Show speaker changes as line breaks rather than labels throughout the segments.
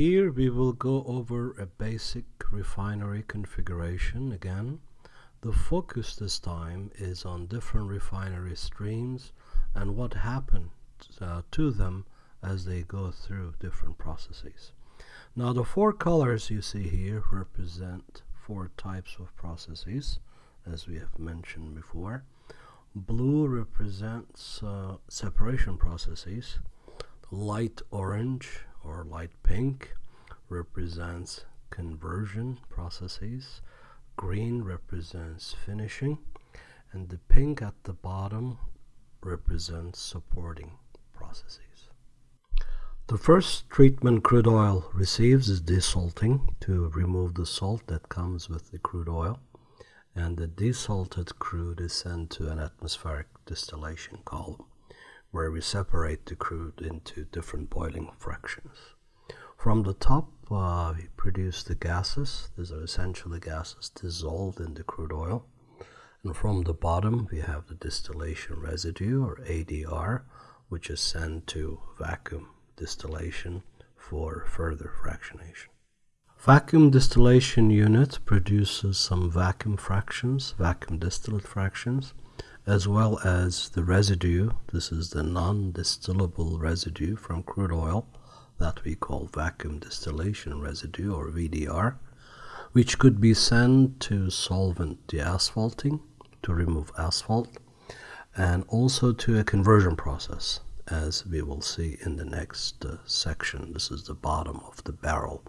Here we will go over a basic refinery configuration again. The focus this time is on different refinery streams and what happened uh, to them as they go through different processes. Now the four colors you see here represent four types of processes as we have mentioned before. Blue represents uh, separation processes. Light orange or light pink represents conversion processes. Green represents finishing and the pink at the bottom represents supporting processes. The first treatment crude oil receives is desalting to remove the salt that comes with the crude oil and the desalted crude is sent to an atmospheric distillation column where we separate the crude into different boiling fractions. From the top uh, we produce the gases, these are essentially gases dissolved in the crude oil and from the bottom we have the distillation residue or ADR which is sent to vacuum distillation for further fractionation. Vacuum distillation unit produces some vacuum fractions, vacuum distillate fractions, as well as the residue. This is the non-distillable residue from crude oil that we call vacuum distillation residue or VDR, which could be sent to solvent deasphalting to remove asphalt and also to a conversion process as we will see in the next uh, section. This is the bottom of the barrel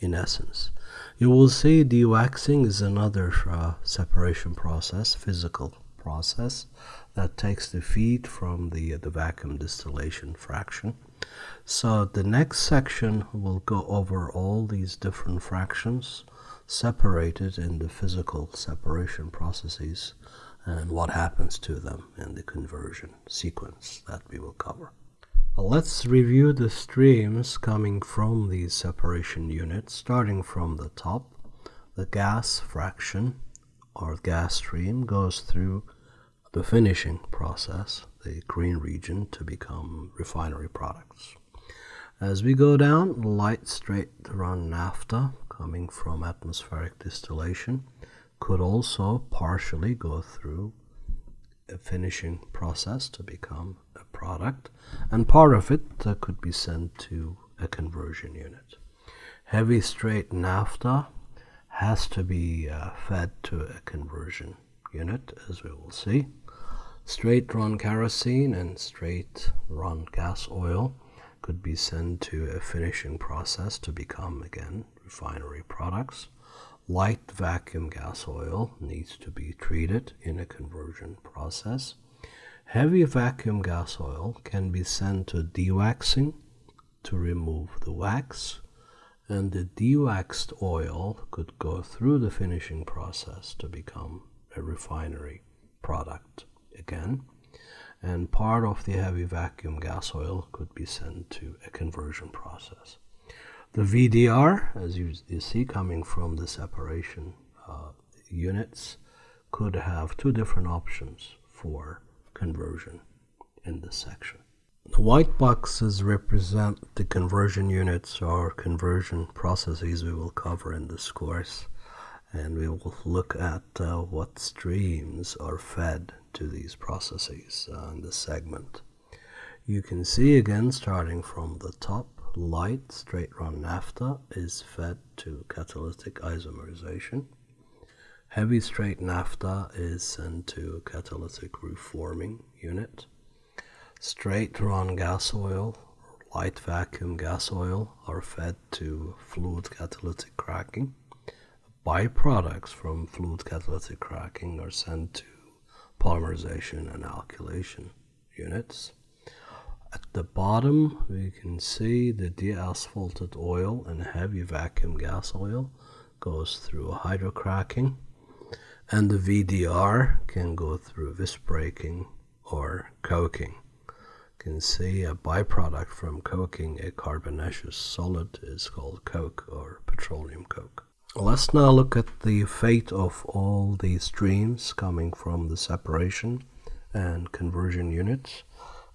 in essence. You will see dewaxing is another uh, separation process, physical process that takes the feed from the, uh, the vacuum distillation fraction. So the next section will go over all these different fractions separated in the physical separation processes and what happens to them in the conversion sequence that we will cover. Let's review the streams coming from these separation units, starting from the top. The gas fraction or gas stream goes through the finishing process, the green region, to become refinery products. As we go down, light straight run naphtha coming from atmospheric distillation could also partially go through a finishing process to become a product and part of it uh, could be sent to a conversion unit. Heavy straight naphtha has to be uh, fed to a conversion unit as we will see. Straight run kerosene and straight run gas oil could be sent to a finishing process to become again refinery products. Light vacuum gas oil needs to be treated in a conversion process. Heavy vacuum gas oil can be sent to dewaxing to remove the wax and the dewaxed oil could go through the finishing process to become a refinery product again and part of the heavy vacuum gas oil could be sent to a conversion process. The VDR, as you, you see coming from the separation uh, units, could have two different options for conversion in this section. The white boxes represent the conversion units or conversion processes we will cover in this course and we will look at uh, what streams are fed to these processes uh, in this segment. You can see again starting from the top light straight run naphtha is fed to catalytic isomerization. Heavy straight naphtha is sent to catalytic reforming unit. Straight run gas oil, light vacuum gas oil are fed to fluid catalytic cracking. Byproducts from fluid catalytic cracking are sent to polymerization and alkylation units. At the bottom, we can see the deasphalted oil and heavy vacuum gas oil goes through hydrocracking, and the VDR can go through visbreaking or coking. You can see a byproduct from coking a carbonaceous solid is called coke or petroleum coke. Let's now look at the fate of all these streams coming from the separation and conversion units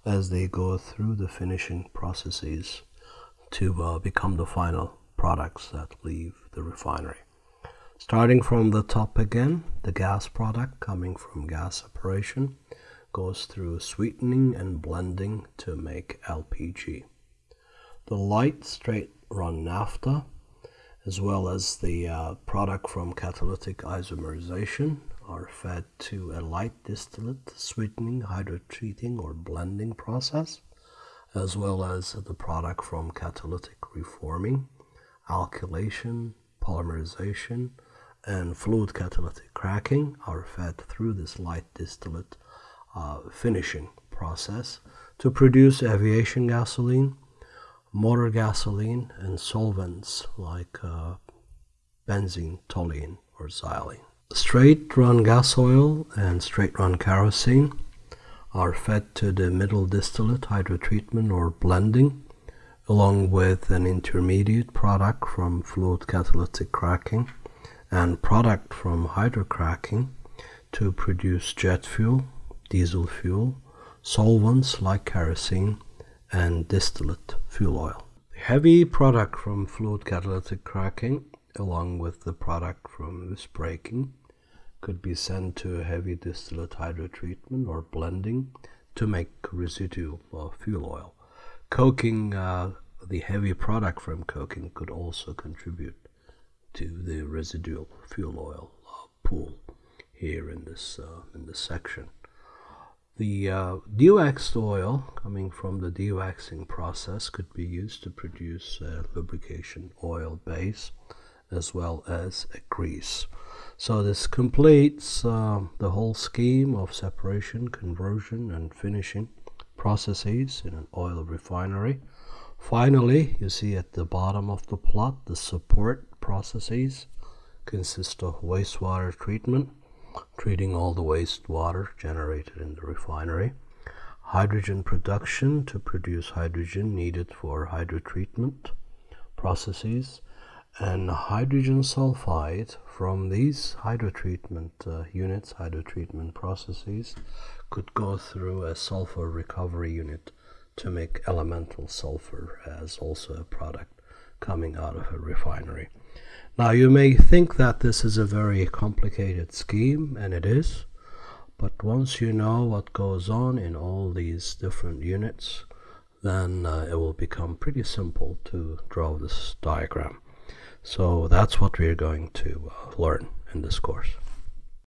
as they go through the finishing processes to uh, become the final products that leave the refinery. Starting from the top again, the gas product coming from gas separation goes through sweetening and blending to make LPG. The light straight run naphtha as well as the uh, product from catalytic isomerization are fed to a light distillate sweetening, hydrotreating or blending process as well as the product from catalytic reforming, alkylation, polymerization, and fluid catalytic cracking are fed through this light distillate uh, finishing process to produce aviation gasoline, motor gasoline, and solvents like uh, benzene, toluene, or xylene. Straight run gas oil and straight run kerosene are fed to the middle distillate hydrotreatment or blending along with an intermediate product from fluid catalytic cracking and product from hydrocracking to produce jet fuel, diesel fuel, solvents like kerosene, and distillate fuel oil. The heavy product from fluid catalytic cracking along with the product from visbreaking, could be sent to a heavy distillate hydrotreatment or blending to make residual uh, fuel oil. Coking uh, the heavy product from coking could also contribute to the residual fuel oil uh, pool here in this uh, in this section. The uh, dewaxed oil coming from the dewaxing process could be used to produce a lubrication oil base as well as a grease. So this completes uh, the whole scheme of separation, conversion, and finishing processes in an oil refinery. Finally, you see at the bottom of the plot, the support processes consist of wastewater treatment, treating all the wastewater generated in the refinery, hydrogen production to produce hydrogen needed for hydrotreatment processes, and hydrogen sulfide from these hydrotreatment uh, units, hydrotreatment processes, could go through a sulfur recovery unit to make elemental sulfur as also a product coming out of a refinery. Now you may think that this is a very complicated scheme, and it is, but once you know what goes on in all these different units, then uh, it will become pretty simple to draw this diagram. So that's what we're going to uh, learn in this course.